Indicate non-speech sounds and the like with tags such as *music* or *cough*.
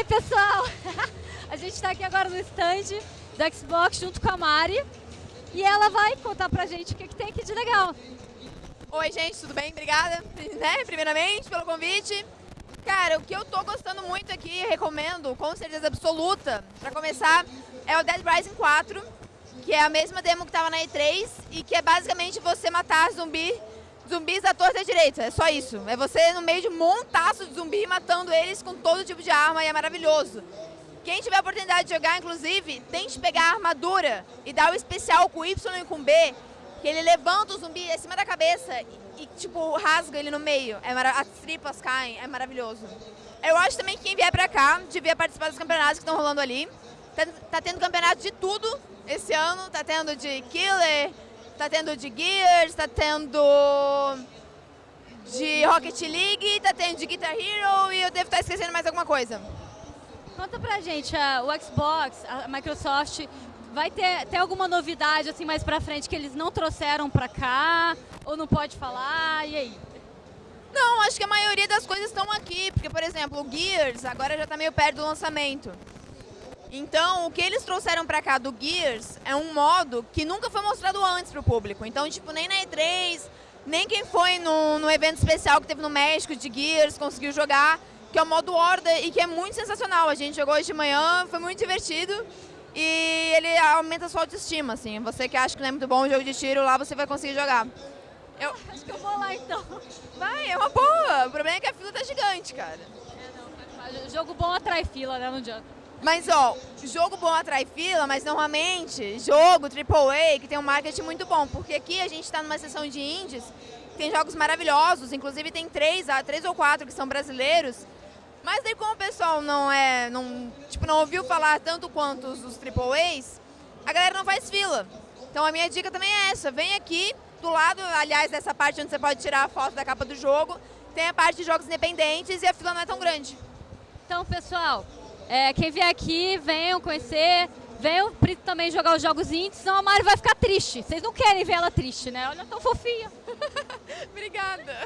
Oi, pessoal! *laughs* A gente está aqui agora no stand da Xbox junto com a Mari e ela vai contar pra gente o que, que tem aqui de legal. Oi, gente, tudo bem? Obrigada, *laughs* né, primeiramente, pelo convite. Cara, o que eu tô gostando muito aqui, recomendo, com certeza absoluta, pra começar, é o Dead Rising 4, que é a mesma demo que tava na E3 e que é basicamente você matar zumbi, zumbis à torta à direita, é só isso. É você no meio de um montaço de zumbi matando eles com todo tipo de arma e é maravilhoso. Quem tiver a oportunidade de jogar, inclusive, tente pegar a armadura e dar o especial com Y e com B, que ele levanta o zumbi acima da cabeça e, e tipo, rasga ele no meio. É as tripas caem, é maravilhoso. Eu acho também que quem vier pra cá devia participar dos campeonatos que estão rolando ali. Tá, tá, tendo campeonato de tudo esse ano, tá tendo de Killer, tá tendo de Gears, tá tendo de Rocket League, tá tendo de Guitar Hero e eu devo estar esquecendo mais alguma coisa. Conta pra gente, a, o Xbox, a Microsoft, vai ter, ter alguma novidade assim mais pra frente que eles não trouxeram pra cá? Ou não pode falar? E aí? Não, acho que a maioria das coisas estão aqui, porque, por exemplo, o Gears agora já está meio perto do lançamento. Então, o que eles trouxeram pra cá do Gears é um modo que nunca foi mostrado antes pro público. Então, tipo, nem na E3, nem quem foi no, no evento especial que teve no México de Gears conseguiu jogar que é o modo Horda e que é muito sensacional. A gente jogou hoje de manhã, foi muito divertido e ele aumenta a sua autoestima, assim. Você que acha que não é muito bom o jogo de tiro, lá você vai conseguir jogar. Eu *laughs* acho que eu vou lá então. Vai, é uma boa. O problema é que a fila tá gigante, cara. É, não, jogo bom atrai fila, né? Não adianta. Mas, ó, jogo bom atrai fila, mas normalmente jogo AAA que tem um marketing muito bom, porque aqui a gente está numa sessão de indies, tem jogos maravilhosos, inclusive tem três, ah, três ou quatro que são brasileiros, mas daí como o pessoal não é, não, tipo, não ouviu falar tanto quanto os, os AAAs, a galera não faz fila. Então a minha dica também é essa, vem aqui, do lado, aliás, dessa parte onde você pode tirar a foto da capa do jogo, tem a parte de jogos independentes e a fila não é tão grande. Então, pessoal, é, quem vier aqui, venham conhecer, venham também jogar os jogos indies, senão a Mari vai ficar triste. Vocês não querem ver ela triste, né? Olha, tão fofinha. *laughs* Obrigada.